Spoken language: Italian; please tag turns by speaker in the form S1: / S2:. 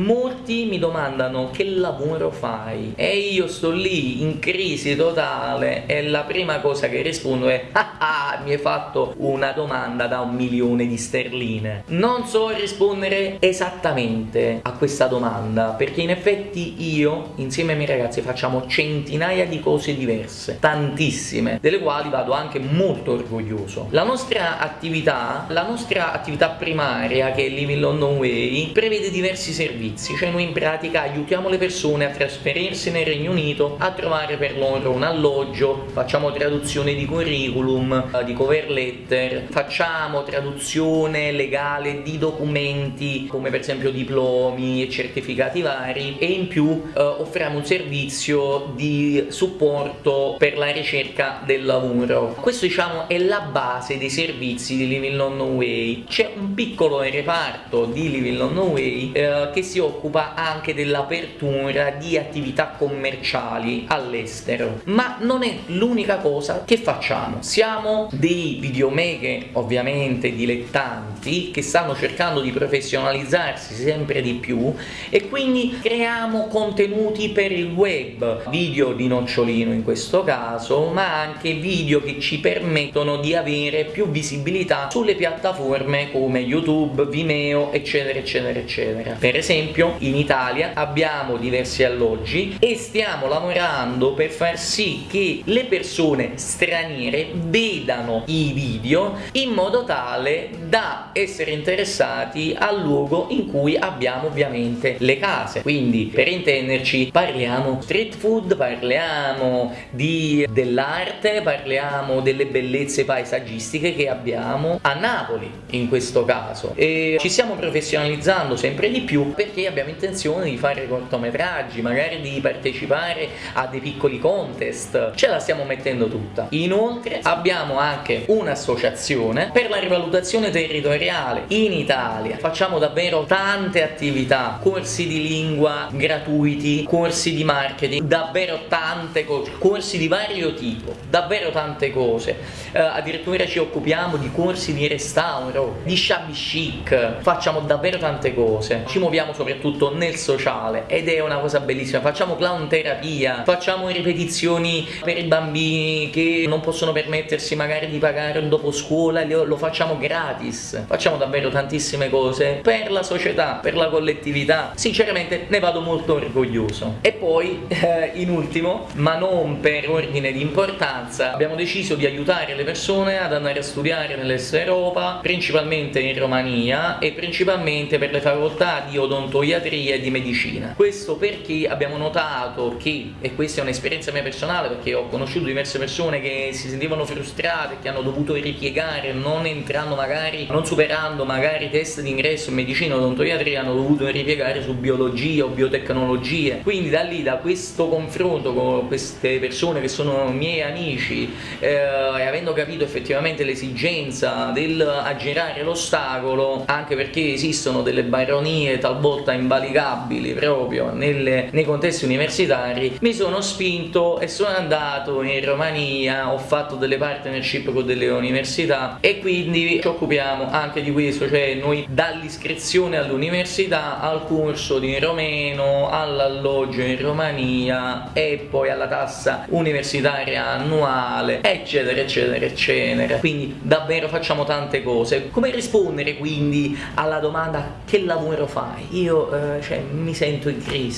S1: molti mi domandano che lavoro fai? E io sto lì in crisi totale e la prima cosa che rispondo è ah ah mi hai fatto una domanda da un milione di sterline. Non so rispondere esattamente a questa domanda perché in effetti io insieme ai miei ragazzi facciamo centinaia di cose diverse tantissime delle quali vado anche molto orgoglioso. La nostra attività la nostra attività primaria che è Living London Way prevede diversi servizi cioè noi in pratica aiutiamo le persone a trasferirsi nel Regno Unito a trovare per loro un alloggio. Facciamo traduzione di curriculum eh, di cover letter. Facciamo traduzione legale di documenti come per esempio diplomi e certificati vari. E in più eh, offriamo un servizio di supporto per la ricerca del lavoro. Questo diciamo è la base dei servizi di Living London Way. C'è un piccolo reparto di Living London Way eh, che si occupa anche dell'apertura di attività commerciali all'estero. Ma non è l'unica cosa che facciamo. Siamo dei videomaker ovviamente dilettanti che stanno cercando di professionalizzarsi sempre di più e quindi creiamo contenuti per il web. Video di nocciolino in questo caso ma anche video che ci permettono di avere più visibilità sulle piattaforme come youtube vimeo eccetera eccetera eccetera. Per esempio in italia abbiamo diversi alloggi e stiamo lavorando per far sì che le persone straniere vedano i video in modo tale da essere interessati al luogo in cui abbiamo ovviamente le case. Quindi per intenderci parliamo street food parliamo di dell'arte parliamo delle bellezze paesaggistiche che abbiamo a Napoli in questo caso. E ci stiamo professionalizzando sempre di più perché abbiamo intenzione di fare cortometraggi magari di partecipare a dei piccoli contest. Ce la stiamo mettendo tutta. Inoltre abbiamo anche un'associazione per la rivalutazione territoriale in Italia. Facciamo davvero tante attività corsi di lingua gratuiti corsi di marketing davvero tante cose corsi di vario tipo davvero tante cose. Eh, addirittura ci occupiamo di corsi di restauro di shabby chic. Facciamo davvero tante cose. Ci muoviamo soprattutto nel sociale ed è una cosa bellissima. Facciamo clown terapia facciamo ripetizioni per i bambini che non possono permettersi magari di pagare un dopo scuola lo facciamo gratis. Facciamo davvero tantissime cose per la società per la collettività. Sinceramente ne vado molto orgoglioso. E poi eh, in ultimo ma non per ordine di importanza abbiamo deciso di aiutare le persone ad andare a studiare nell'est Europa principalmente in Romania e principalmente per le facoltà di odontoiatria e di medicina. Questo perché abbiamo notato che e questa è un'esperienza mia personale perché ho conosciuto diverse persone che si sentivano frustrate che hanno dovuto ripiegare non entrando magari non superando magari i test d'ingresso in medicina o odontoiatria hanno dovuto ripiegare su biologia o biotecnologie. Quindi da lì da questo confronto con queste persone che sono miei amici eh, e avendo capito effettivamente l'esigenza del aggirare l'ostacolo anche perché esistono delle baronie talvolta invalicabili proprio nelle, nei contesti universitari mi sono spinto e sono andato in Romania ho fatto delle partnership con delle università e quindi ci occupiamo anche di questo cioè noi dall'iscrizione all'università al corso di romeno all'alloggio in Romania e poi alla tassa universitaria annuale eccetera eccetera eccetera. Quindi davvero facciamo tante cose. Come rispondere quindi alla domanda che lavoro fai? Io eh, cioè, mi sento in crisi